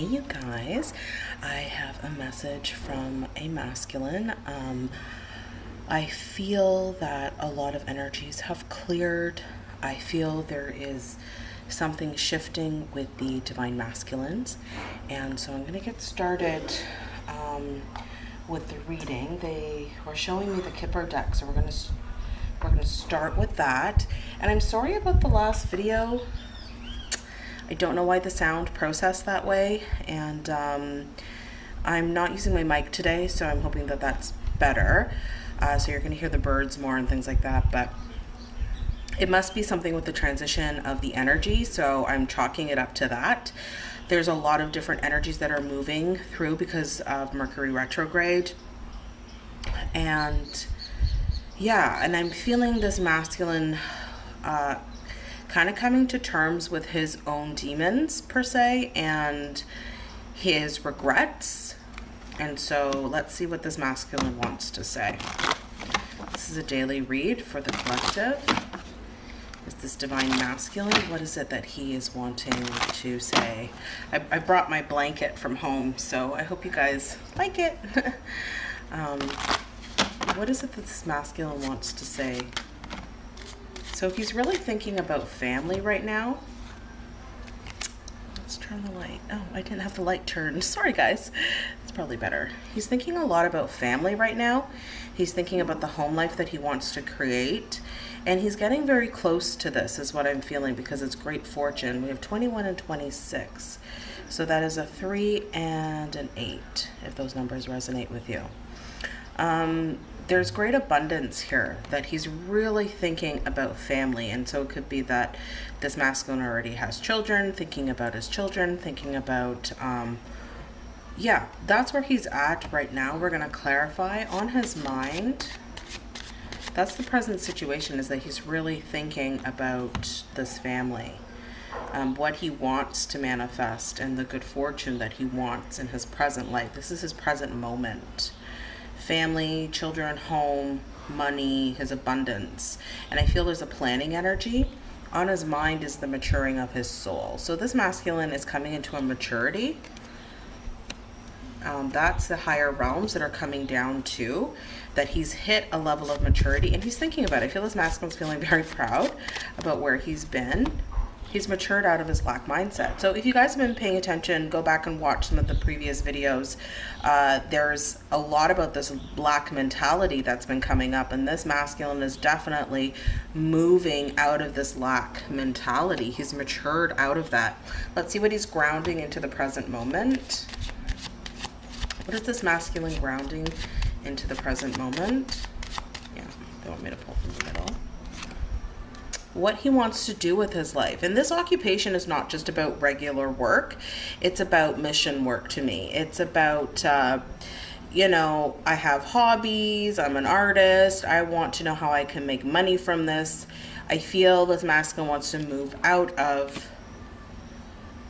Hey, you guys. I have a message from a masculine. Um, I feel that a lot of energies have cleared. I feel there is something shifting with the divine masculines. And so I'm to get started um, with the reading. They were showing me the Kipper deck, so we're to we're to start with that. And I'm sorry about the last video. I don't know why the sound processed that way. And um, I'm not using my mic today, so I'm hoping that that's better. Uh, so you're going to hear the birds more and things like that. But it must be something with the transition of the energy. So I'm chalking it up to that. There's a lot of different energies that are moving through because of Mercury retrograde. And yeah, and I'm feeling this masculine uh, kind of coming to terms with his own demons per se and his regrets. And so let's see what this masculine wants to say. This is a daily read for the collective. Is this divine masculine? What is it that he is wanting to say? I, I brought my blanket from home, so I hope you guys like it. um, what is it that this masculine wants to say? So if he's really thinking about family right now. Let's turn the light. Oh, I didn't have the light turned. Sorry, guys. It's probably better. He's thinking a lot about family right now. He's thinking about the home life that he wants to create. And he's getting very close to this is what I'm feeling because it's great fortune. We have 21 and 26. So that is a 3 and an 8, if those numbers resonate with you. Um, there's great abundance here that he's really thinking about family. And so it could be that this masculine already has children thinking about his children thinking about um, yeah that's where he's at right now. We're going to clarify on his mind. That's the present situation is that he's really thinking about this family um, what he wants to manifest and the good fortune that he wants in his present life. This is his present moment family, children, home, money, his abundance. And I feel there's a planning energy. On his mind is the maturing of his soul. So this masculine is coming into a maturity. Um, that's the higher realms that are coming down to that he's hit a level of maturity and he's thinking about it. I feel this masculine's feeling very proud about where he's been he's matured out of his lack mindset. So if you guys have been paying attention, go back and watch some of the previous videos. Uh, there's a lot about this lack mentality that's been coming up and this masculine is definitely moving out of this lack mentality. He's matured out of that. Let's see what he's grounding into the present moment. What is this masculine grounding into the present moment? Yeah, they want me to pull from the middle what he wants to do with his life. And this occupation is not just about regular work, it's about mission work to me. It's about, uh, you know, I have hobbies, I'm an artist, I want to know how I can make money from this. I feel this masculine wants to move out of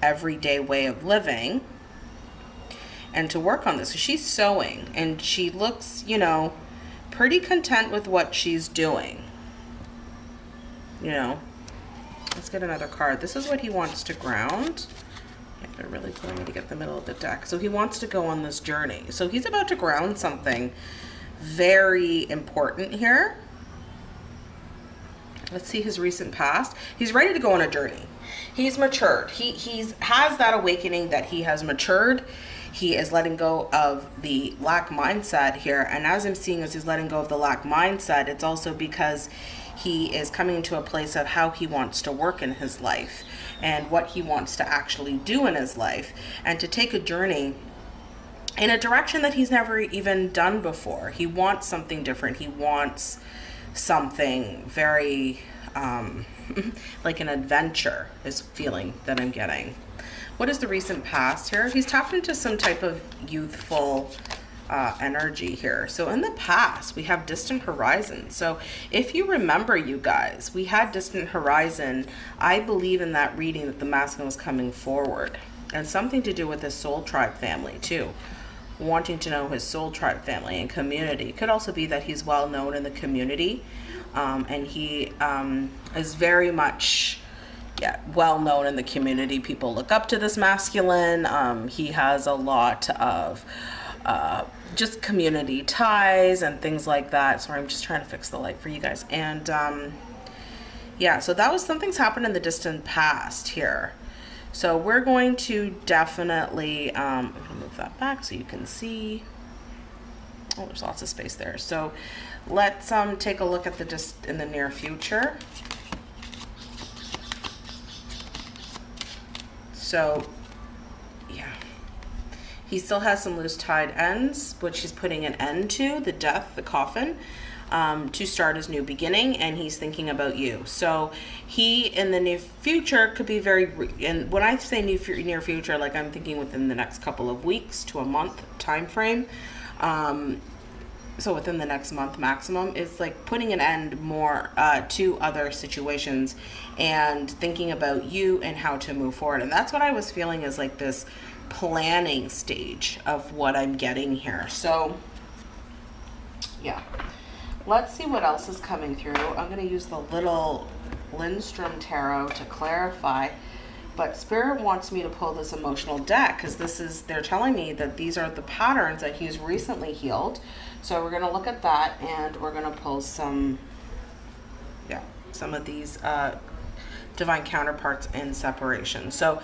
everyday way of living and to work on this. She's sewing and she looks, you know, pretty content with what she's doing you know. Let's get another card. This is what he wants to ground. They're really pulling me to get the middle of the deck. So he wants to go on this journey. So he's about to ground something very important here. Let's see his recent past. He's ready to go on a journey. He's matured. He he's has that awakening that he has matured. He is letting go of the lack mindset here. And as I'm seeing as he's letting go of the lack mindset, it's also because he is coming to a place of how he wants to work in his life and what he wants to actually do in his life and to take a journey in a direction that he's never even done before. He wants something different. He wants something very um, like an adventure is feeling that I'm getting. What is the recent past here? He's tapped into some type of youthful uh, energy here. So in the past, we have distant horizon. So if you remember, you guys, we had distant horizon. I believe in that reading that the masculine was coming forward and something to do with his soul tribe family too wanting to know his soul tribe family and community. it Could also be that he's well known in the community um, and he um, is very much yeah, well known in the community. People look up to this masculine. Um, he has a lot of uh, just community ties and things like that. Sorry, I'm just trying to fix the light for you guys. And um, yeah, so that was something's happened in the distant past here. So we're going to definitely, um, I'm gonna move that back so you can see. Oh, there's lots of space there. So let's um, take a look at the just in the near future. So. He still has some loose tied ends, which he's putting an end to, the death, the coffin, um, to start his new beginning, and he's thinking about you. So he, in the near future, could be very, and when I say new, near future, like I'm thinking within the next couple of weeks to a month time frame, um, so within the next month maximum is like putting an end more uh, to other situations and thinking about you and how to move forward and that's what i was feeling is like this planning stage of what i'm getting here. So yeah. Let's see what else is coming through. I'm going to use the little lindstrom tarot to clarify but spirit wants me to pull this emotional deck because this is they're telling me that these are the patterns that he's recently healed. So we're going to look at that and we're going to pull some yeah some of these uh, divine counterparts in separation. So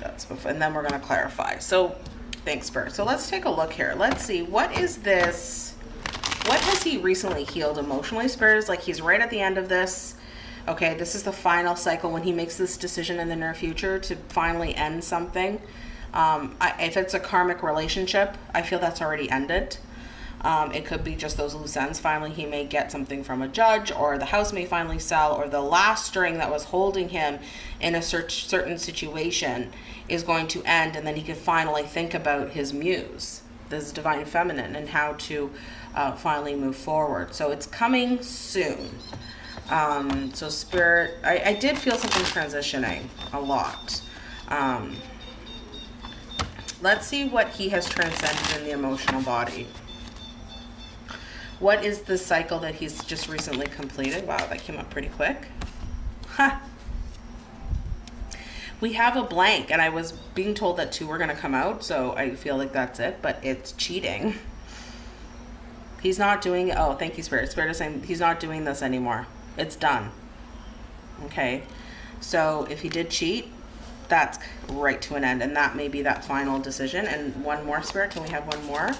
that's and then we're going to clarify. So thanks spirit so let's take a look here. Let's see what is this what has he recently healed emotionally? Spirit is like he's right at the end of this. Okay, this is the final cycle when he makes this decision in the near future to finally end something. Um, I, if it's a karmic relationship, I feel that's already ended. Um, it could be just those loose ends. Finally, he may get something from a judge, or the house may finally sell, or the last string that was holding him in a certain situation is going to end, and then he can finally think about his muse, this divine feminine, and how to uh, finally move forward. So it's coming soon. Um, so spirit, I, I did feel something transitioning a lot. Um, let's see what he has transcended in the emotional body. What is the cycle that he's just recently completed? Wow, that came up pretty quick. Huh. We have a blank, and I was being told that two were going to come out, so I feel like that's it, but it's cheating. He's not doing, oh, thank you, Spirit. Spirit is saying he's not doing this anymore. It's done. Okay. So if he did cheat, that's right to an end. And that may be that final decision. And one more, Spirit. Can we have one more?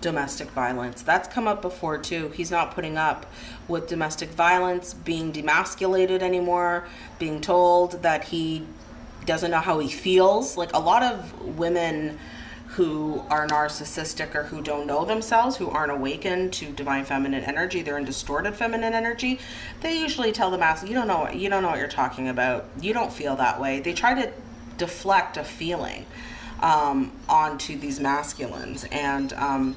Domestic violence. That's come up before too. He's not putting up with domestic violence, being demasculated anymore, being told that he doesn't know how he feels. Like a lot of women who are narcissistic or who don't know themselves, who aren't awakened to divine feminine energy, they're in distorted feminine energy, they usually tell the mass, you don't know you don't know what you're talking about. You don't feel that way. They try to deflect a feeling um, onto these masculines. And um,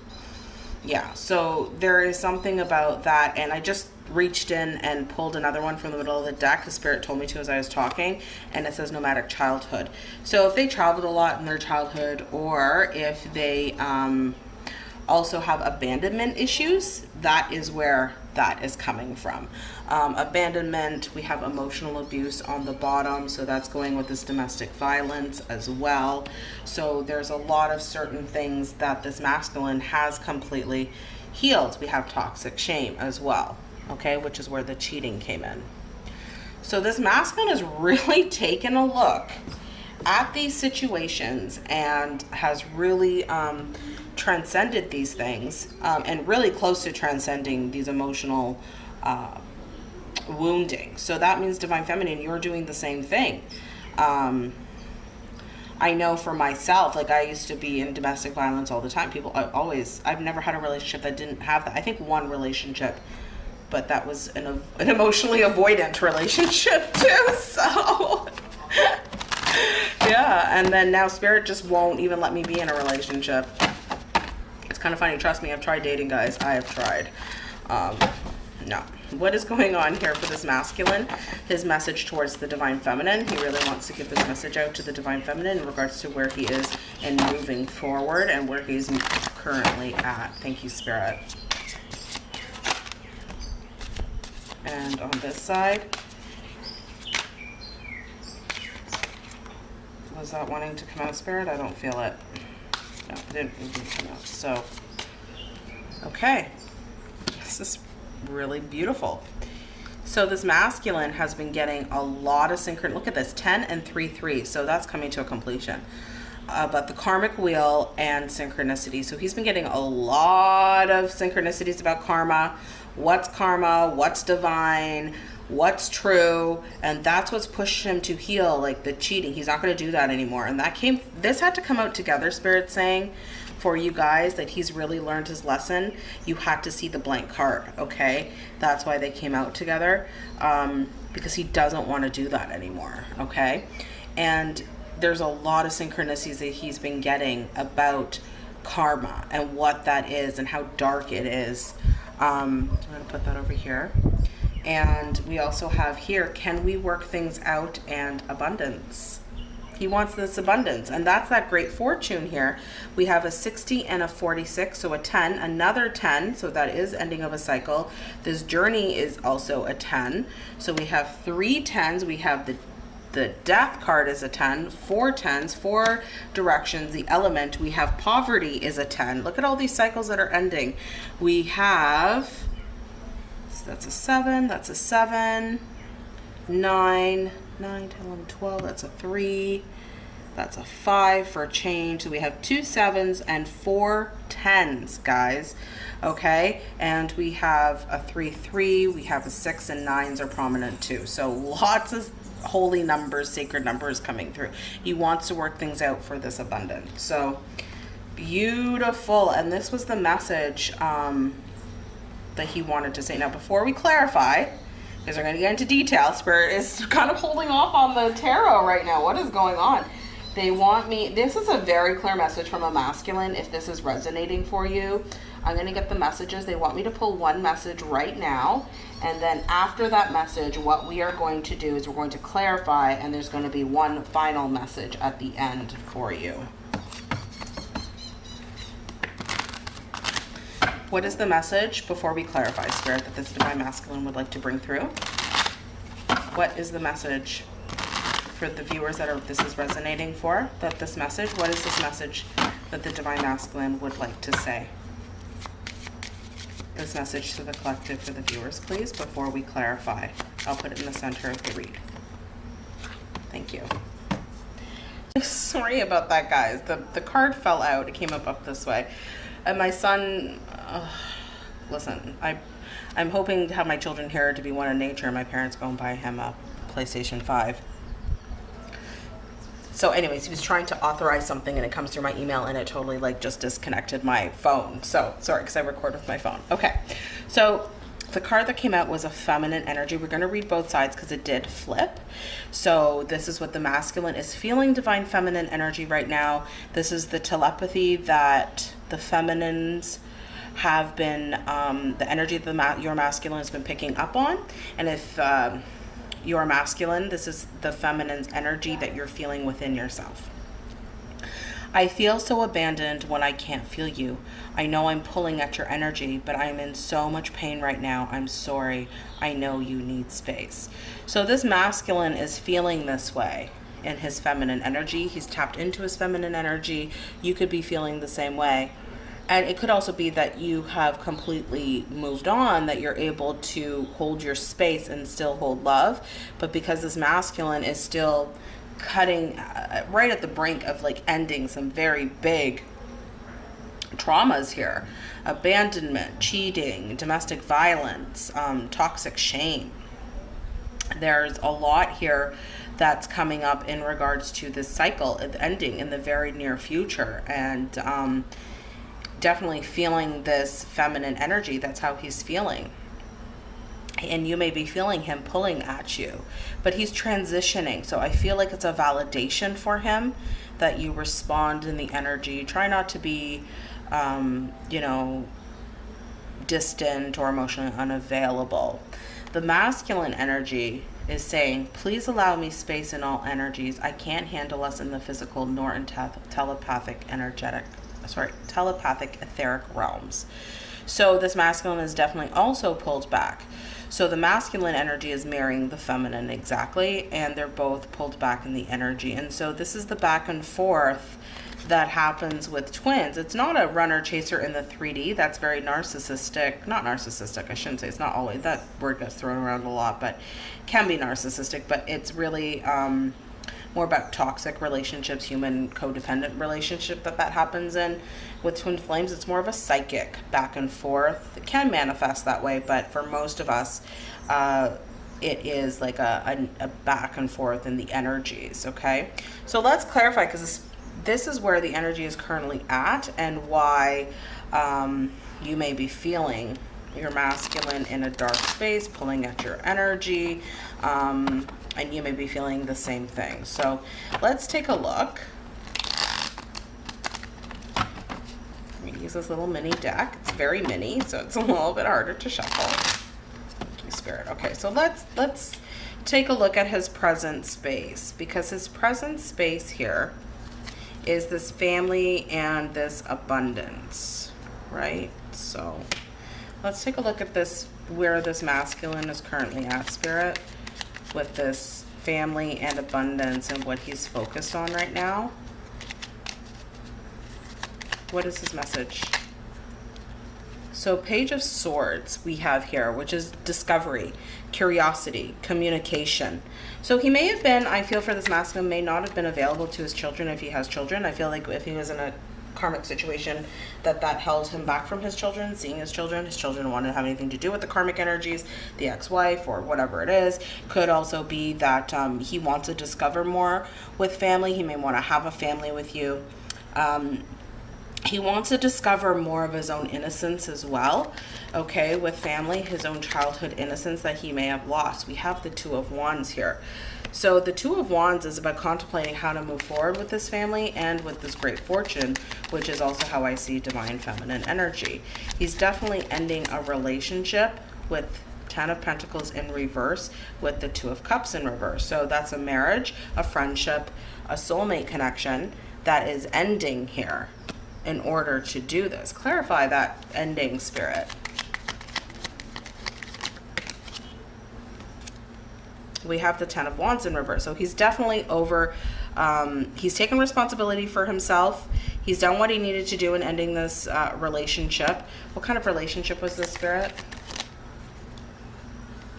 yeah, so there is something about that. And I just reached in and pulled another one from the middle of the deck. The spirit told me to as I was talking, and it says nomadic childhood. So if they traveled a lot in their childhood, or if they um, also have abandonment issues, that is where that is coming from. Um, abandonment, we have emotional abuse on the bottom, so that's going with this domestic violence as well. So there's a lot of certain things that this masculine has completely healed. We have toxic shame as well okay, which is where the cheating came in. So this masculine has really taken a look at these situations and has really um, transcended these things um, and really close to transcending these emotional uh, wounding. So that means Divine Feminine, you're doing the same thing. Um, I know for myself, like I used to be in domestic violence all the time. People I always, I've never had a relationship that didn't have that. I think one relationship but that was an, an emotionally avoidant relationship too. So yeah, and then now spirit just won't even let me be in a relationship. Kind of funny. Trust me, I've tried dating guys. I have tried. Um, no. What is going on here for this masculine? His message towards the divine feminine. He really wants to give this message out to the divine feminine in regards to where he is and moving forward and where he's currently at. Thank you, Spirit. And on this side, was that wanting to come out, Spirit? I don't feel it. No, it didn't, it didn't come out. So, okay. This is really beautiful. So this masculine has been getting a lot of synchron. Look at this, 10 and 3, 3. So that's coming to a completion. Uh, but the karmic wheel and synchronicity. So he's been getting a lot of synchronicities about karma. What's karma? What's divine? What's true? And that's what's pushed him to heal, like the cheating. He's not going to do that anymore. And that came, this had to come out together, Spirit saying, for you guys that he's really learned his lesson. You had to see the blank card, okay? That's why they came out together um, because he doesn't want to do that anymore, okay? And there's a lot of synchronicities that he's been getting about karma and what that is and how dark it is. Um, I'm to put that over here. And we also have here, can we work things out and abundance? He wants this abundance. And that's that great fortune here. We have a 60 and a 46, so a 10, another 10, so that is ending of a cycle. This journey is also a 10. So we have three 10s. We have the the death card is a 10, four tens, four directions. The element, we have poverty is a 10. Look at all these cycles that are ending. We have, that's a seven, that's a seven, nine, 9, 10, 11, 12, that's a 3. That's a 5 for a change. So we have two sevens and four tens, guys. Okay, and we have a 3, 3. We have a 6 and 9s are prominent too. So lots of holy numbers, sacred numbers coming through. He wants to work things out for this abundance. So beautiful. And this was the message um, that he wanted to say. Now, before we clarify, because we're going to get into detail. Spirit is kind of holding off on the tarot right now. What is going on? They want me, this is a very clear message from a masculine if this is resonating for you. I'm going to get the messages. They want me to pull one message right now. And then after that message, what we are going to do is we're going to clarify and there's going to be one final message at the end for you. What is the message before we clarify, Spirit, that this Divine Masculine would like to bring through? What is the message for the viewers that are this is resonating for? That this message, what is this message that the Divine Masculine would like to say? This message to the collective for the viewers, please, before we clarify. I'll put it in the center of the read. Thank you. Sorry about that, guys. The, the card fell out. It came up up this way. And my son, listen, I, I'm hoping to have my children here to be one in nature. My parents go and buy him a PlayStation 5. So anyways, he was trying to authorize something and it comes through my email and it totally like just disconnected my phone. So sorry, because I record with my phone. Okay, so the card that came out was a feminine energy. We're going to read both sides because it did flip. So this is what the masculine is feeling divine feminine energy right now. This is the telepathy that the feminines have been, um, the energy that the your masculine has been picking up on. And if um, you're masculine, this is the feminine energy that you're feeling within yourself. I feel so abandoned when I can't feel you. I know I'm pulling at your energy, but I'm in so much pain right now. I'm sorry. I know you need space. So this masculine is feeling this way in his feminine energy. He's tapped into his feminine energy. You could be feeling the same way. And it could also be that you have completely moved on, that you're able to hold your space and still hold love. But because this masculine is still cutting uh, right at the brink of like ending some very big traumas here. Abandonment cheating domestic violence um, toxic shame. There's a lot here that's coming up in regards to this cycle ending in the very near future. And um, definitely feeling this feminine energy. That's how he's feeling. And you may be feeling him pulling at you but he's transitioning. So i feel like it's a validation for him that you respond in the energy. Try not to be um, you know distant or emotionally unavailable. The masculine energy is saying please allow me space in all energies. I can't handle us in the physical nor in te telepathic energetic sorry telepathic etheric realms so this masculine is definitely also pulled back So the masculine energy is marrying the feminine exactly, and they're both pulled back in the energy. And so this is the back and forth that happens with twins. It's not a runner chaser in the 3D. That's very narcissistic. Not narcissistic, I shouldn't say. It's not always. That word gets thrown around a lot, but can be narcissistic. But it's really um, more about toxic relationships, human codependent relationship that that happens in. With twin flames, it's more of a psychic back and forth. It can manifest that way, but for most of us, uh, it is like a, a, a, back and forth in the energies, okay? So let's clarify because this this is where the energy is currently at and why um, you may be feeling your masculine in a dark space, pulling at your energy, um, and you may be feeling the same thing. So let's take a look. use this little mini deck. It's very mini, so it's a little bit harder to shuffle. Thank you, Spirit. Okay, so let's let's take a look at his present space because his present space here is this family and this abundance, right? So let's take a look at this, where this masculine is currently at, Spirit, with this family and abundance and what he's focused on right now. What is his message? So Page of Swords we have here, which is discovery, curiosity, communication. So he may have been, I feel for this masculine, may not have been available to his children if he has children. I feel like if he was in a karmic situation that that held him back from his children, seeing his children. His children wanted to have anything to do with the karmic energies, the ex-wife or whatever it is. Could also be that um, he wants to discover more with family. He may want to have a family with you. Um, he wants to discover more of his own innocence as well okay with family his own childhood innocence that he may have lost. We have the two of wands here. So the two of wands is about contemplating how to move forward with this family and with this great fortune which is also how i see divine feminine energy. He's definitely ending a relationship with Ten of Pentacles in reverse with the Two of Cups in reverse. So that's a marriage, a friendship, a soulmate connection that is ending here in order to do this. Clarify that ending spirit. We have the Ten of Wands in reverse. So he's definitely over, um, he's taken responsibility for himself. He's done what he needed to do in ending this uh, relationship. What kind of relationship was this, Spirit?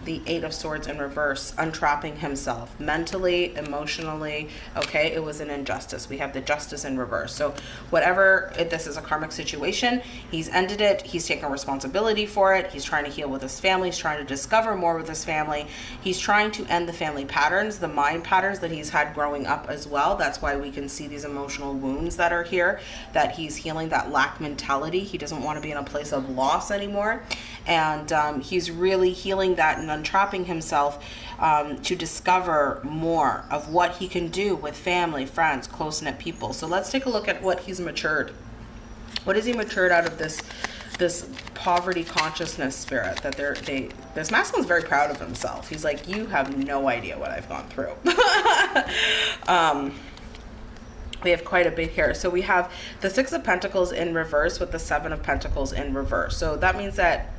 The Eight of Swords in reverse, untrapping himself mentally, emotionally. Okay, it was an injustice. We have the Justice in reverse. So whatever, this is a karmic situation, he's ended it. He's taken responsibility for it. He's trying to heal with his family. He's trying to discover more with his family. He's trying to end the family patterns, the mind patterns that he's had growing up as well. That's why we can see these emotional wounds that are here, that he's healing that lack mentality. He doesn't want to be in a place of loss anymore. And um, he's really healing that and untrapping himself um, to discover more of what he can do with family, friends, close-knit people. So let's take a look at what he's matured. What has he matured out of this this poverty consciousness spirit that they're they this masculine's very proud of himself he's like you have no idea what i've gone through um we have quite a bit here so we have the six of pentacles in reverse with the seven of pentacles in reverse so that means that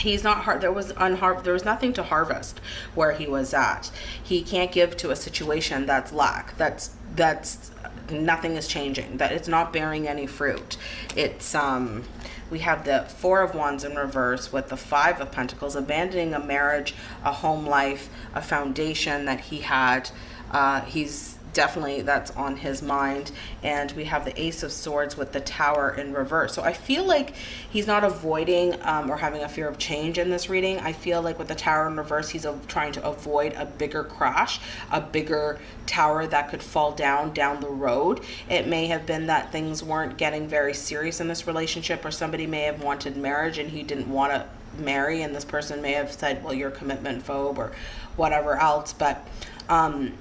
he's not hard there was unhar there was nothing to harvest where he was at. He can't give to a situation that's lack that's that's nothing is changing that it's not bearing any fruit. It's um we have the four of wands in reverse with the five of pentacles abandoning a marriage a home life a foundation that he had. Uh he's definitely that's on his mind. And we have the ace of swords with the tower in reverse. So i feel like he's not avoiding um, or having a fear of change in this reading. I feel like with the tower in reverse he's trying to avoid a bigger crash a bigger tower that could fall down down the road. It may have been that things weren't getting very serious in this relationship or somebody may have wanted marriage and he didn't want to marry and this person may have said well you're commitment phobe or whatever else. But um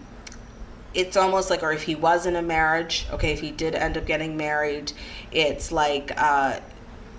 it's almost like or if he was in a marriage okay if he did end up getting married it's like uh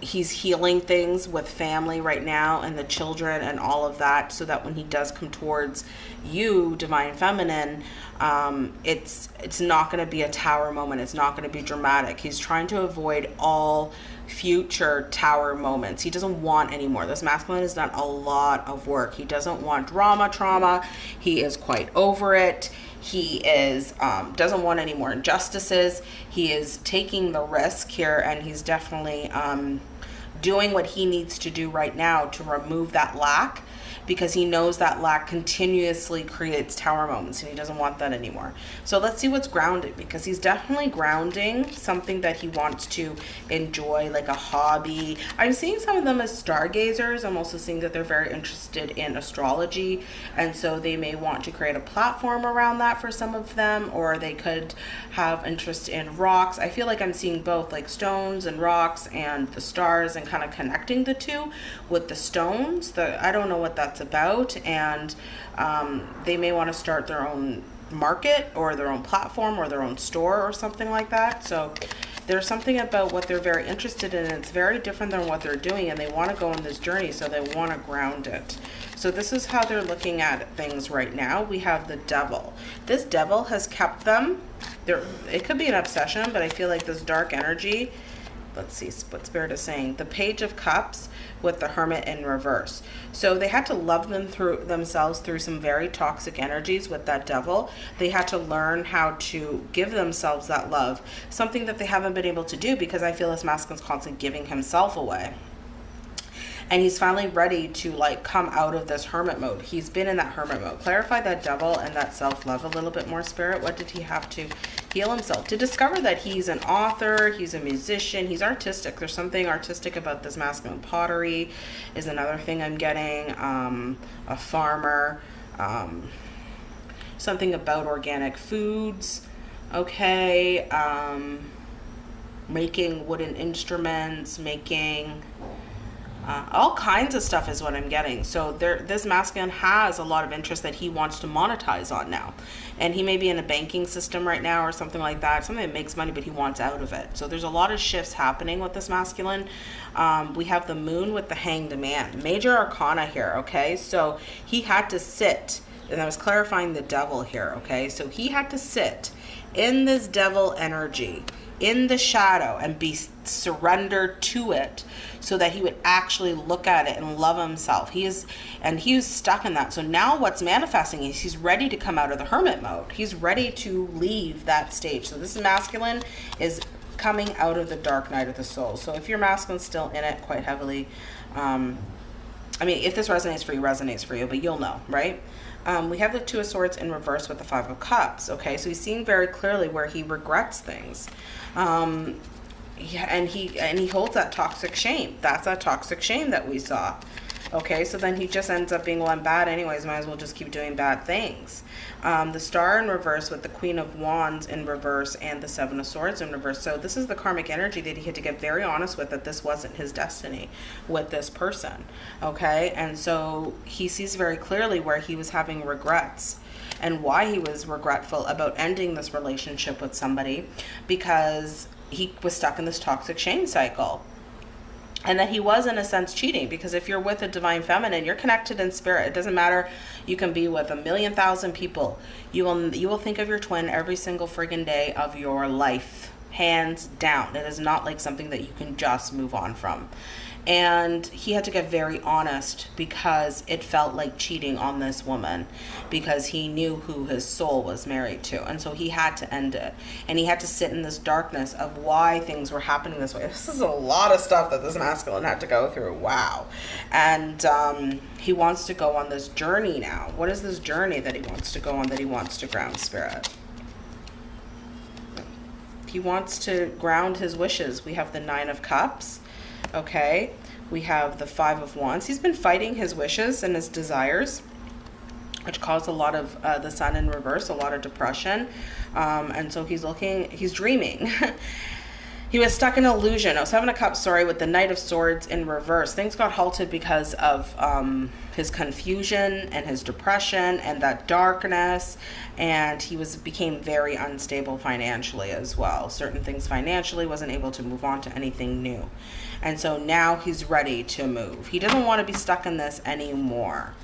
he's healing things with family right now and the children and all of that so that when he does come towards you divine feminine um, it's it's not going to be a tower moment. It's not going to be dramatic. He's trying to avoid all future tower moments. He doesn't want anymore. This masculine has done a lot of work. He doesn't want drama, trauma. He is quite over it. He is um, doesn't want any more injustices. He is taking the risk here, and he's definitely um, doing what he needs to do right now to remove that lack because he knows that lack continuously creates tower moments and he doesn't want that anymore. So let's see what's grounded because he's definitely grounding something that he wants to enjoy, like a hobby. I'm seeing some of them as stargazers. I'm also seeing that they're very interested in astrology and so they may want to create a platform around that for some of them or they could have interest in rocks. I feel like I'm seeing both like stones and rocks and the stars and kind of connecting the two with the stones. The I don't know what that's about and um, they may want to start their own market or their own platform or their own store or something like that. So there's something about what they're very interested in it's very different than what they're doing and they want to go on this journey so they want to ground it. So this is how they're looking at things right now. We have the devil. This devil has kept them. There it could be an obsession but i feel like this dark energy let's see what spirit is saying? The page of cups with the hermit in reverse. So they had to love them through themselves through some very toxic energies with that devil. They had to learn how to give themselves that love something that they haven't been able to do because i feel this masculine's constantly giving himself away and he's finally ready to like come out of this hermit mode. He's been in that hermit mode. Clarify that devil and that self-love a little bit more spirit. What did he have to heal himself? To discover that he's an author he's a musician he's artistic. There's something artistic about this masculine pottery is another thing i'm getting um, a farmer um, something about organic foods. Okay um, making wooden instruments making uh, all kinds of stuff is what I'm getting. So there, this masculine has a lot of interest that he wants to monetize on now. And he may be in a banking system right now or something like that, something that makes money, but he wants out of it. So there's a lot of shifts happening with this masculine. Um, we have the moon with the hanged man, major arcana here, okay? So he had to sit, and I was clarifying the devil here, okay? So he had to sit in this devil energy in the shadow and be surrendered to it so that he would actually look at it and love himself. He is and he was stuck in that. So now what's manifesting is he's ready to come out of the hermit mode. He's ready to leave that stage. So this masculine is coming out of the dark night of the soul. So if your masculine's still in it quite heavily um i mean if this resonates for you resonates for you but you'll know right um, we have the Two of Swords in reverse with the Five of Cups. Okay, so he's seeing very clearly where he regrets things. Um, yeah, and he and he holds that toxic shame. That's that toxic shame that we saw. Okay, so then he just ends up being, well, I'm bad anyways, might as well just keep doing bad things. Um, the star in reverse with the queen of wands in reverse and the seven of swords in reverse. So this is the karmic energy that he had to get very honest with that this wasn't his destiny with this person. Okay, and so he sees very clearly where he was having regrets and why he was regretful about ending this relationship with somebody because he was stuck in this toxic shame cycle and that he was in a sense cheating because if you're with a divine feminine you're connected in spirit. It doesn't matter. You can be with a million thousand people. You will you will think of your twin every single friggin day of your life hands down. It is not like something that you can just move on from and he had to get very honest because it felt like cheating on this woman because he knew who his soul was married to. And so he had to end it. And he had to sit in this darkness of why things were happening this way. This is a lot of stuff that this masculine had to go through. Wow. And um, he wants to go on this journey now. What is this journey that he wants to go on that he wants to ground spirit? He wants to ground his wishes. We have the nine of cups okay? We have the Five of Wands. He's been fighting his wishes and his desires, which caused a lot of uh, the sun in reverse, a lot of depression. Um, and so he's looking, he's dreaming. he was stuck in illusion. I was having a cup, sorry, with the Knight of Swords in reverse. Things got halted because of um, his confusion and his depression and that darkness. And he was became very unstable financially as well. Certain things financially wasn't able to move on to anything new. And so now he's ready to move. He doesn't want to be stuck in this anymore.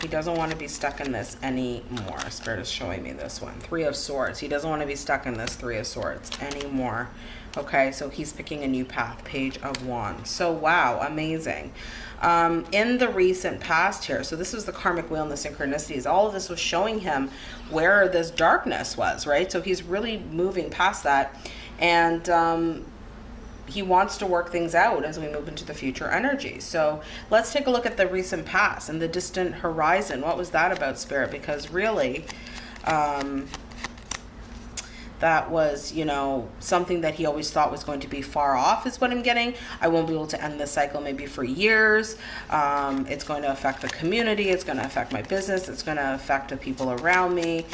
He doesn't want to be stuck in this anymore. Spirit is showing me this one. Three of Swords. He doesn't want to be stuck in this Three of Swords anymore. Okay, so he's picking a new path. Page of Wands. So, wow, amazing. Um, in the recent past here, so this was the karmic wheel and the synchronicities. All of this was showing him where this darkness was, right? So he's really moving past that. And um, he wants to work things out as we move into the future energy. So let's take a look at the recent past and the distant horizon. What was that about, Spirit? Because really, um, that was, you know, something that he always thought was going to be far off is what I'm getting. I won't be able to end this cycle maybe for years. Um, it's going to affect the community. It's going to affect my business. It's going to affect the people around me.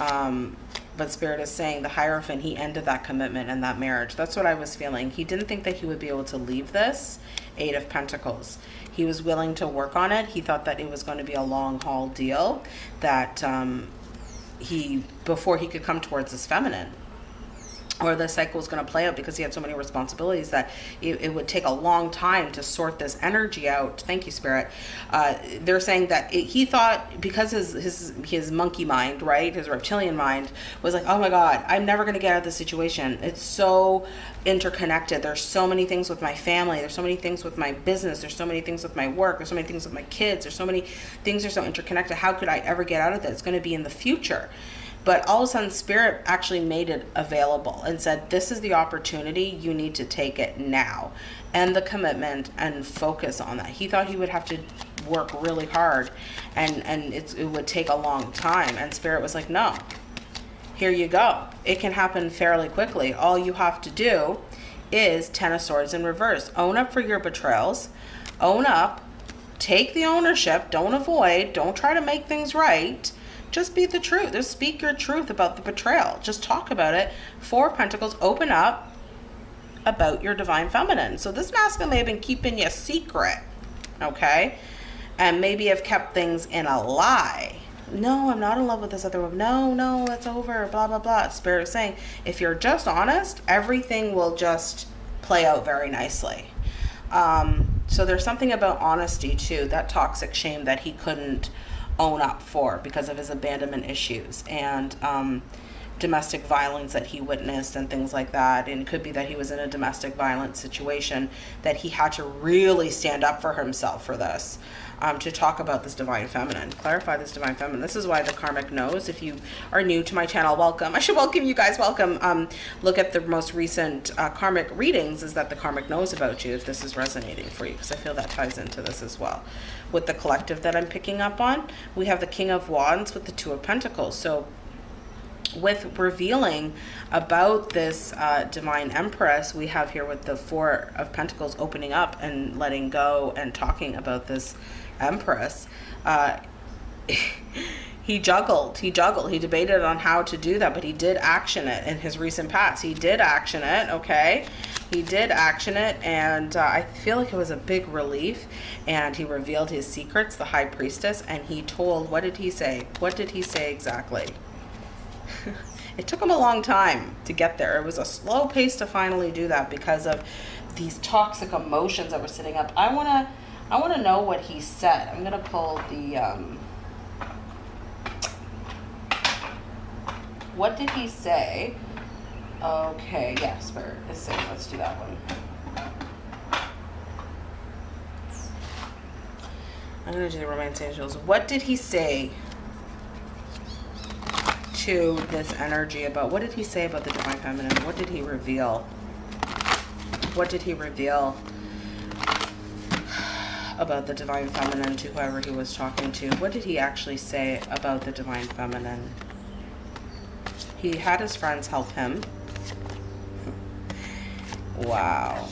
Um, but Spirit is saying the Hierophant, he ended that commitment and that marriage. That's what I was feeling. He didn't think that he would be able to leave this. Eight of Pentacles. He was willing to work on it. He thought that it was going to be a long haul deal. That um, he, before he could come towards his feminine or the cycle was going to play out because he had so many responsibilities that it, it, would take a long time to sort this energy out. Thank you, Spirit. Uh, they're saying that it, he thought because his his his monkey mind, right, his reptilian mind was like, oh my God, I'm never going to get out of this situation. It's so interconnected. There's so many things with my family. There's so many things with my business. There's so many things with my work. There's so many things with my kids. There's so many things are so interconnected. How could I ever get out of that? It's going to be in the future. But all of a sudden, Spirit actually made it available and said, This is the opportunity. You need to take it now. And the commitment and focus on that. He thought he would have to work really hard and, and it would take a long time. And Spirit was like, No, here you go. It can happen fairly quickly. All you have to do is Ten of Swords in reverse. Own up for your betrayals. Own up. Take the ownership. Don't avoid. Don't try to make things right just be the truth. Just speak your truth about the betrayal. Just talk about it. Four Pentacles, open up about your divine feminine. So this masculine may have been keeping you secret, okay? And maybe have kept things in a lie. No, I'm not in love with this other woman. No, no, it's over. Blah, blah, blah. Spirit is saying, if you're just honest, everything will just play out very nicely. Um, so there's something about honesty too, that toxic shame that he couldn't own up for because of his abandonment issues and um, domestic violence that he witnessed and things like that. And it could be that he was in a domestic violence situation that he had to really stand up for himself for this. Um, to talk about this divine feminine, clarify this divine feminine. This is why the karmic knows. If you are new to my channel, welcome. I should welcome you guys. Welcome. Um, look at the most recent uh, karmic readings. Is that the karmic knows about you? If this is resonating for you, because I feel that ties into this as well with the collective that I'm picking up on. We have the King of Wands with the Two of Pentacles. So with revealing about this uh, divine empress we have here with the four of pentacles opening up and letting go and talking about this empress uh, he juggled he juggled. He debated on how to do that but he did action it in his recent past. He did action it okay? He did action it and uh, i feel like it was a big relief and he revealed his secrets the high priestess and he told what did he say? What did he say exactly? It took him a long time to get there. It was a slow pace to finally do that because of these toxic emotions that were sitting up. I want to i want to know what he said i'm gonna pull the um, what did he say? Okay, yes, for his sake, let's do that one. I'm gonna do the romance angels. What did he say to this energy about, what did he say about the divine feminine? What did he reveal? What did he reveal about the divine feminine to whoever he was talking to? What did he actually say about the divine feminine? He had his friends help him. Wow.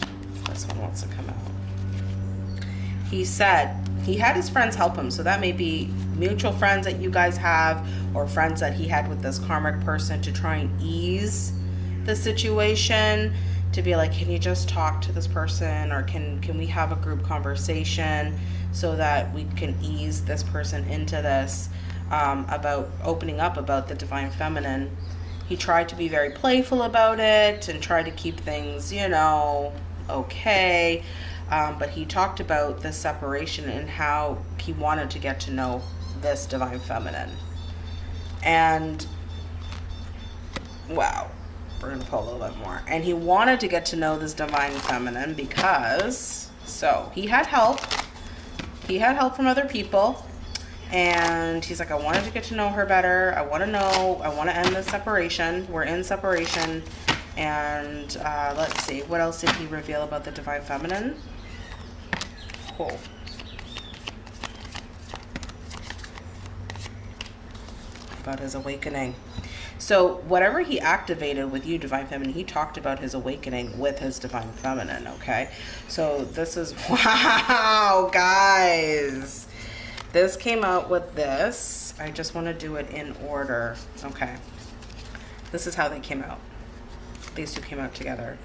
This one wants to come out. He said he had his friends help him. So that may be mutual friends that you guys have or friends that he had with this karmic person to try and ease the situation to be like can you just talk to this person or can can we have a group conversation so that we can ease this person into this um, about opening up about the divine feminine he tried to be very playful about it and try to keep things, you know, okay. Um, but he talked about the separation and how he wanted to get to know this divine feminine. And wow, we're gonna pull a little bit more. And he wanted to get to know this divine feminine because so he had help. He had help from other people. And he's like, I wanted to get to know her better. I want to know. I want to end the separation. We're in separation. And uh, let's see. What else did he reveal about the divine feminine? Cool. About his awakening. So whatever he activated with you, Divine Feminine, he talked about his awakening with his Divine Feminine, okay? So this is, wow, guys. This came out with this. I just want to do it in order. Okay. This is how they came out. These two came out together.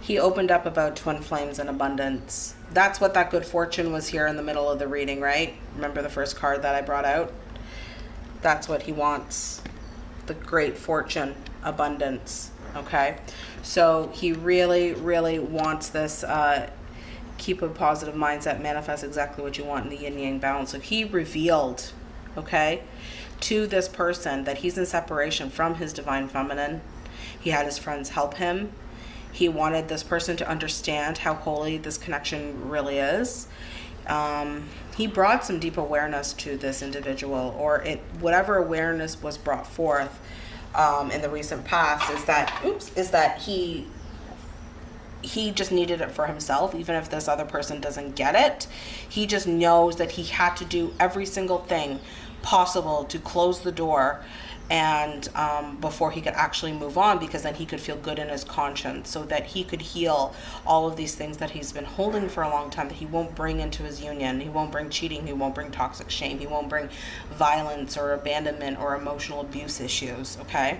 He opened up about twin flames and abundance. That's what that good fortune was here in the middle of the reading, right? Remember the first card that I brought out? That's what he wants the great fortune, abundance. Okay, so he really, really wants this. Uh, keep a positive mindset, manifest exactly what you want in the yin yang balance. So he revealed, okay, to this person that he's in separation from his divine feminine. He had his friends help him. He wanted this person to understand how holy this connection really is. Um, he brought some deep awareness to this individual or it whatever awareness was brought forth um, in the recent past is that oops is that he he just needed it for himself even if this other person doesn't get it. He just knows that he had to do every single thing possible to close the door and um, before he could actually move on because then he could feel good in his conscience so that he could heal all of these things that he's been holding for a long time that he won't bring into his union he won't bring cheating he won't bring toxic shame he won't bring violence or abandonment or emotional abuse issues okay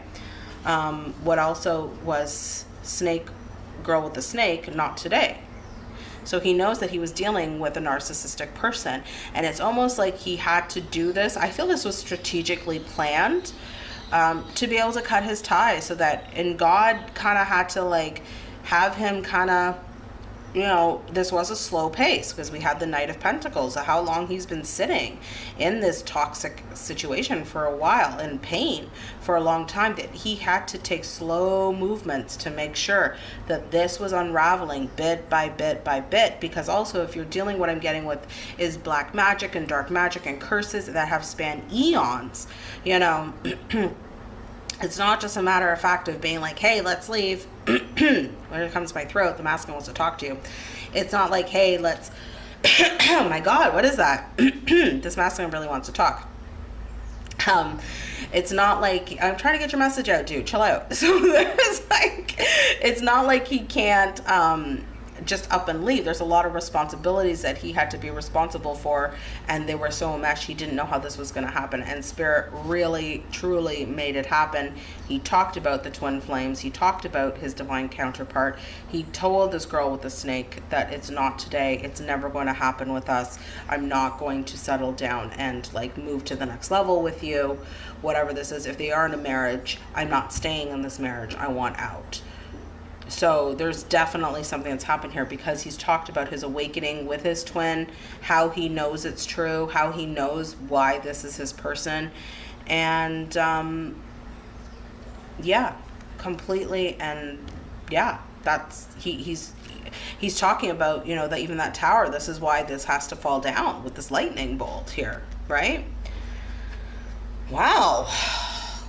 um, what also was snake girl with the snake not today so he knows that he was dealing with a narcissistic person. And it's almost like he had to do this. I feel this was strategically planned um, to be able to cut his ties so that, and God kind of had to like have him kind of you know, this was a slow pace because we had the Knight of Pentacles, how long he's been sitting in this toxic situation for a while, in pain for a long time, that he had to take slow movements to make sure that this was unraveling bit by bit by bit. Because also, if you're dealing, what I'm getting with is black magic and dark magic and curses that have spanned eons, you know. it's not just a matter of fact of being like, hey, let's leave. when it comes to my throat, the masculine wants to talk to you. It's not like, hey, let's, oh my God, what is that? this masculine really wants to talk. Um, it's not like, I'm trying to get your message out, dude, chill out. So there's like, it's not like he can't, um, just up and leave. There's a lot of responsibilities that he had to be responsible for, and they were so enmeshed he didn't know how this was going to happen. And Spirit really, truly made it happen. He talked about the twin flames. He talked about his divine counterpart. He told this girl with the snake that it's not today. It's never going to happen with us. I'm not going to settle down and like move to the next level with you. Whatever this is, if they are in a marriage, I'm not staying in this marriage. I want out. So there's definitely something that's happened here because he's talked about his awakening with his twin, how he knows it's true, how he knows why this is his person. And um, yeah, completely. And yeah, that's he, he's he's talking about, you know, that even that tower, this is why this has to fall down with this lightning bolt here, right? Wow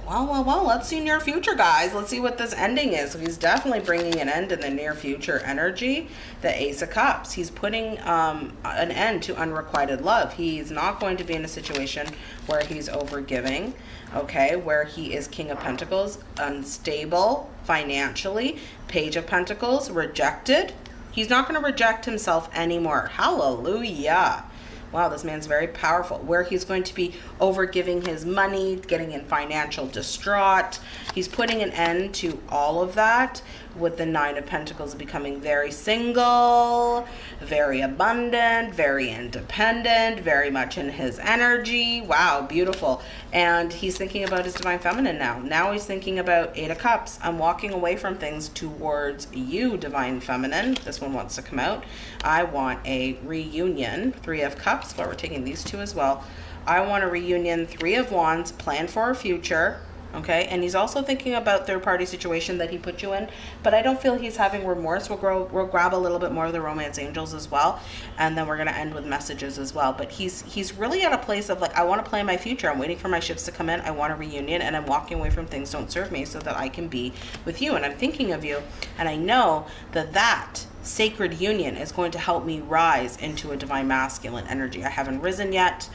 well, well, well, let's see near future, guys. Let's see what this ending is. He's definitely bringing an end in the near future energy. The Ace of Cups. He's putting um, an end to unrequited love. He's not going to be in a situation where he's overgiving, okay, where he is King of Pentacles, unstable financially, Page of Pentacles, rejected. He's not going to reject himself anymore. Hallelujah wow, this man's very powerful, where he's going to be over giving his money, getting in financial distraught. He's putting an end to all of that with the Nine of Pentacles becoming very single, very abundant, very independent, very much in his energy. Wow, beautiful. And he's thinking about his Divine Feminine now. Now he's thinking about Eight of Cups. I'm walking away from things towards you, Divine Feminine. This one wants to come out. I want a reunion. Three of Cups, but we're taking these two as well. I want a reunion, three of wands, plan for a future. Okay, and he's also thinking about third party situation that he put you in, but I don't feel he's having remorse. We'll grow, we'll grab a little bit more of the romance angels as well, and then we're gonna end with messages as well. But he's he's really at a place of like, I want to plan my future. I'm waiting for my ships to come in. I want a reunion, and I'm walking away from things don't serve me so that I can be with you. And I'm thinking of you, and I know that that sacred union is going to help me rise into a divine masculine energy. I haven't risen yet.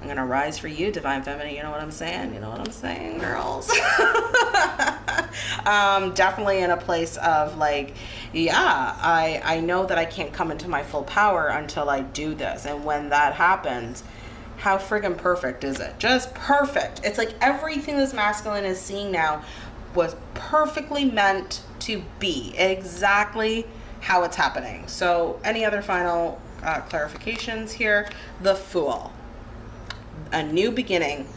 I'm gonna rise for you, divine feminine. You know what I'm saying? You know what I'm saying, girls? um, definitely in a place of like, yeah, I I know that I can't come into my full power until I do this, and when that happens, how friggin' perfect is it? Just perfect. It's like everything this masculine is seeing now was perfectly meant to be exactly how it's happening. So, any other final uh, clarifications here? The Fool a new beginning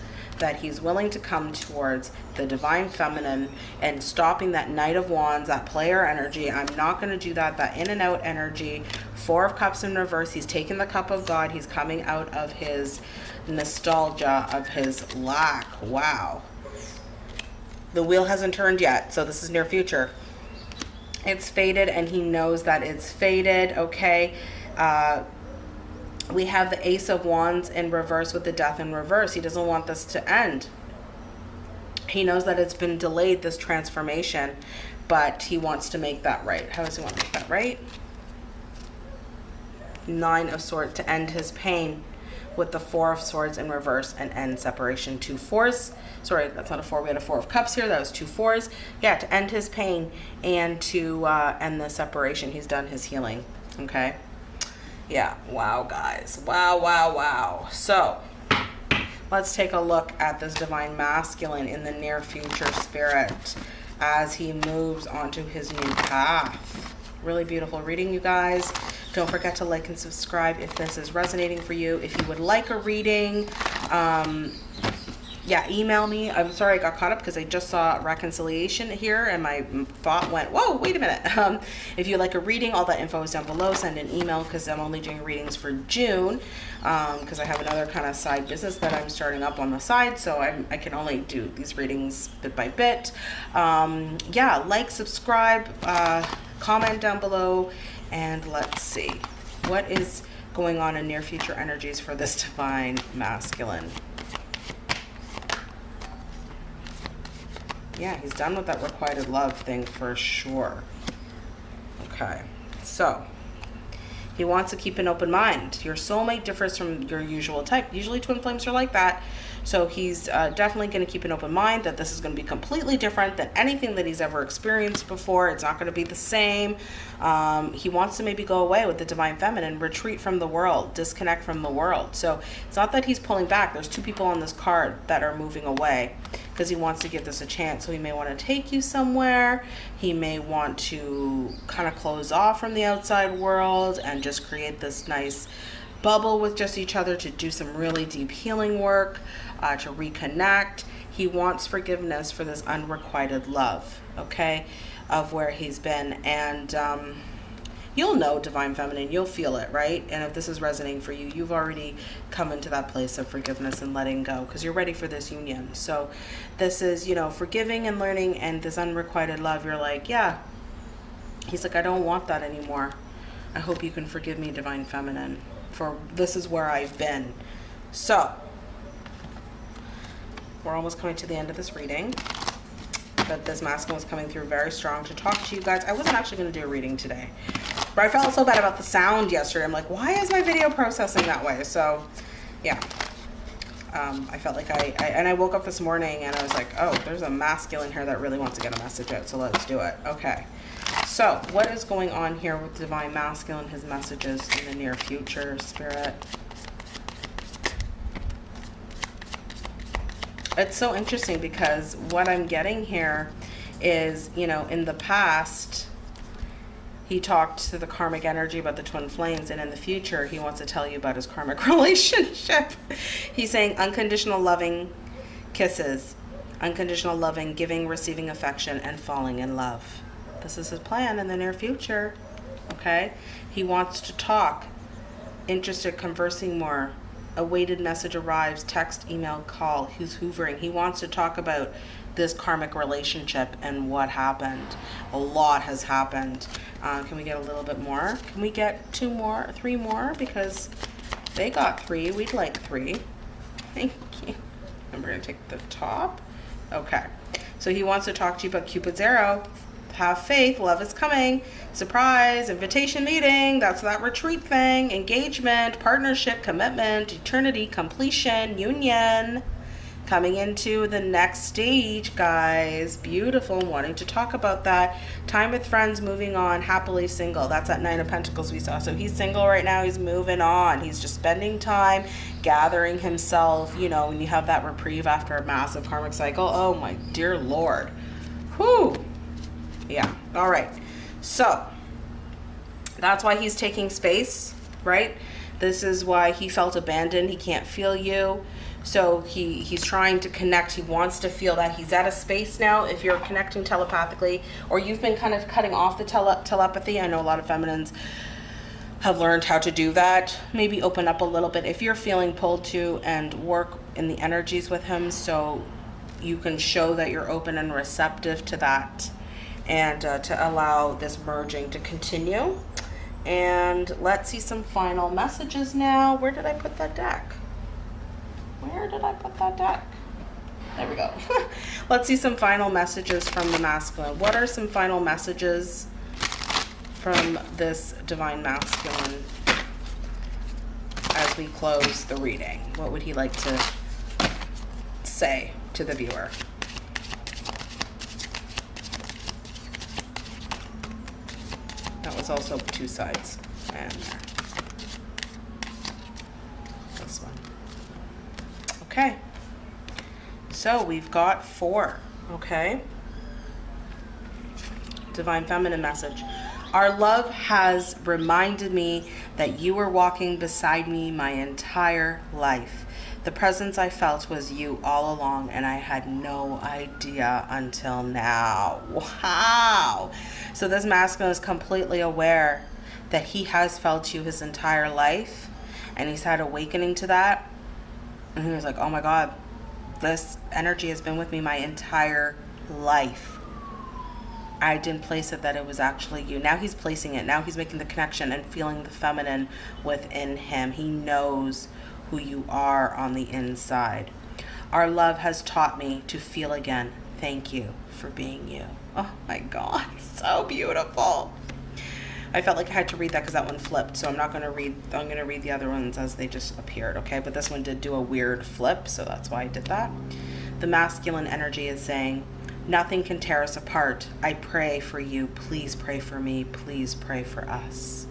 that he's willing to come towards the divine feminine and stopping that knight of wands that player energy. I'm not going to do that. That in and out energy. Four of cups in reverse. He's taking the cup of god. He's coming out of his nostalgia of his lack. Wow. The wheel hasn't turned yet so this is near future. It's faded and he knows that it's faded okay? Uh we have the ace of wands in reverse with the death in reverse. He doesn't want this to end. He knows that it's been delayed this transformation but he wants to make that right. How does he want to make that right? Nine of swords to end his pain with the four of swords in reverse and end separation. Two fours. Sorry that's not a four. We had a four of cups here. That was two fours. Yeah to end his pain and to uh, end the separation. He's done his healing. Okay yeah wow guys. Wow wow wow. So let's take a look at this divine masculine in the near future spirit as he moves onto his new path. Really beautiful reading you guys. Don't forget to like and subscribe if this is resonating for you. If you would like a reading um, yeah, email me. I'm sorry I got caught up because I just saw reconciliation here and my thought went, whoa, wait a minute. Um, if you like a reading, all that info is down below. Send an email because I'm only doing readings for June because um, I have another kind of side business that I'm starting up on the side. So I'm, i can only do these readings bit by bit. Um, yeah, like, subscribe, uh, comment down below, and let's see. What is going on in near future energies for this divine masculine? Yeah, he's done with that requited love thing for sure. Okay, so he wants to keep an open mind. Your soulmate differs from your usual type. Usually twin flames are like that. So he's uh, definitely going to keep an open mind that this is going to be completely different than anything that he's ever experienced before. It's not going to be the same. Um, he wants to maybe go away with the divine feminine, retreat from the world, disconnect from the world. So it's not that he's pulling back. There's two people on this card that are moving away because he wants to give this a chance. So he may want to take you somewhere. He may want to kind of close off from the outside world and just create this nice bubble with just each other to do some really deep healing work, uh, to reconnect. He wants forgiveness for this unrequited love, okay, of where he's been. And um, you'll know divine feminine you'll feel it right and if this is resonating for you you've already come into that place of forgiveness and letting go because you're ready for this union so this is you know forgiving and learning and this unrequited love you're like yeah he's like i don't want that anymore i hope you can forgive me divine feminine for this is where I've been. So, we're almost coming to the end of this reading. But this masculine was coming through very strong to talk to you guys. I wasn't actually going to do a reading today. But I felt so bad about the sound yesterday. I'm like, why is my video processing that way? So, yeah. Um, I felt like I, I, and I woke up this morning and I was like, oh, there's a masculine here that really wants to get a message out. So let's do it. Okay. So, what is going on here with Divine Masculine, his messages in the near future, Spirit? It's so interesting because what I'm getting here is, you know, in the past, he talked to the karmic energy about the twin flames, and in the future, he wants to tell you about his karmic relationship. He's saying unconditional loving kisses, unconditional loving, giving, receiving affection, and falling in love. This is his plan in the near future. Okay? He wants to talk, interested, conversing more, A message arrives, text, email, call. He's hoovering. He wants to talk about this karmic relationship and what happened. A lot has happened. Uh, can we get a little bit more? Can we get two more, three more? Because they got three. We'd like three. Thank you. And we're to take the top. Okay. So he wants to talk to you about Cupid's arrow. Have faith. Love is coming. Surprise. Invitation meeting. That's that retreat thing. Engagement. Partnership. Commitment. Eternity. Completion. Union coming into the next stage, guys. Beautiful. Wanting to talk about that. Time with friends, moving on, happily single. That's that Nine of Pentacles we saw. So he's single right now. He's moving on. He's just spending time gathering himself. You know, when you have that reprieve after a massive karmic cycle. Oh, my dear Lord. Whew. Yeah. All right. So that's why he's taking space, right? This is why he felt abandoned. He can't feel you. So he, he's trying to connect. He wants to feel that he's at a space now. If you're connecting telepathically, or you've been kind of cutting off the tele telepathy, I know a lot of feminines have learned how to do that. Maybe open up a little bit if you're feeling pulled to and work in the energies with him so you can show that you're open and receptive to that and uh, to allow this merging to continue. And let's see some final messages now. Where did I put that deck? Where did I put that deck? There we go. Let's see some final messages from the masculine. What are some final messages from this divine masculine as we close the reading? What would he like to say to the viewer? That was also two sides. And uh, this one. Okay. So we've got four. Okay. Divine Feminine message. Our love has reminded me that you were walking beside me my entire life. The presence I felt was you all along, and I had no idea until now. Wow. So this masculine is completely aware that he has felt you his entire life, and he's had awakening to that and he was like, oh my God, this energy has been with me my entire life. I didn't place it that it was actually you. Now he's placing it. Now he's making the connection and feeling the feminine within him. He knows who you are on the inside. Our love has taught me to feel again. Thank you for being you. Oh my God, so beautiful. I felt like I had to read that because that one flipped. So I'm not going to read, I'm going to read the other ones as they just appeared, okay? But this one did do a weird flip, so that's why I did that. The masculine energy is saying, nothing can tear us apart. I pray for you. Please pray for me. Please pray for us.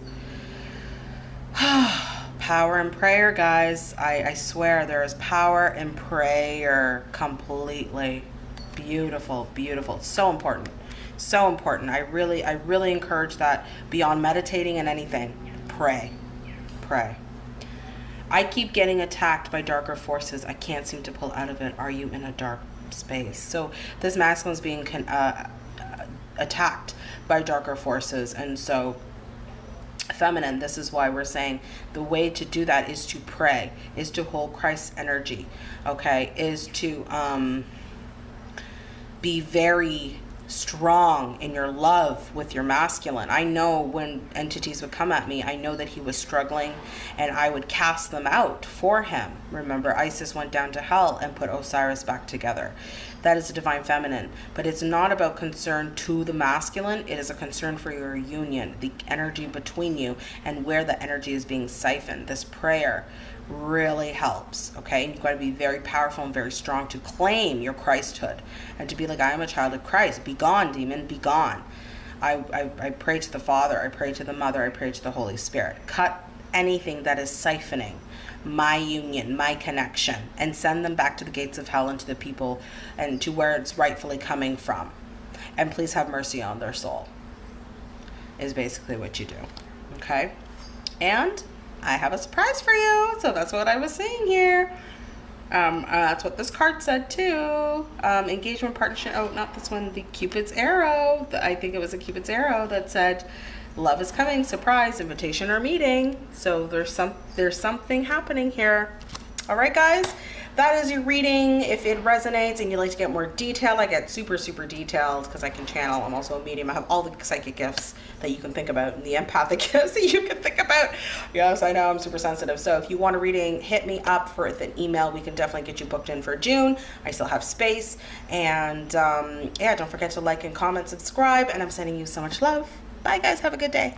Power in prayer, guys. I, I swear there is power in prayer. Completely. Beautiful, beautiful. so important. So important. I really i really encourage that beyond meditating and anything. Pray. Pray. I keep getting attacked by darker forces. I can't seem to pull out of it. Are you in a dark space? So this masculine is being uh, attacked by darker forces. And so feminine. This is why we're saying the way to do that is to pray is to hold christ's energy okay? Is to um be very strong in your love with your masculine. I know when entities would come at me, I know that he was struggling and I would cast them out for him. Remember, Isis went down to hell and put Osiris back together. That is a divine feminine. But it's not about concern to the masculine, it is a concern for your union, the energy between you, and where the energy is being siphoned. This prayer really helps okay? You've got to be very powerful and very strong to claim your christhood and to be like i am a child of christ. Be gone demon be gone. I, I, I pray to the father i pray to the mother i pray to the holy spirit. Cut anything that is siphoning my union my connection and send them back to the gates of hell and to the people and to where it's rightfully coming from. And please have mercy on their soul is basically what you do okay? And I have a surprise for you. So that's what I was saying here. Um, uh, that's what this card said too. Um, engagement partnership. Oh, not this one. The Cupid's arrow. The, I think it was a Cupid's arrow that said, "Love is coming. Surprise, invitation or meeting." So there's some there's something happening here. All right, guys, that is your reading. If it resonates and you'd like to get more detail, I get super, super detailed because I can channel. I'm also a medium. I have all the psychic gifts that you can think about and the empathic gifts that you can think about. Yes, I know I'm super sensitive. So if you want a reading, hit me up for an email. We can definitely get you booked in for June. I still have space. And um, yeah, don't forget to like and comment, subscribe. And I'm sending you so much love. Bye, guys. Have a good day.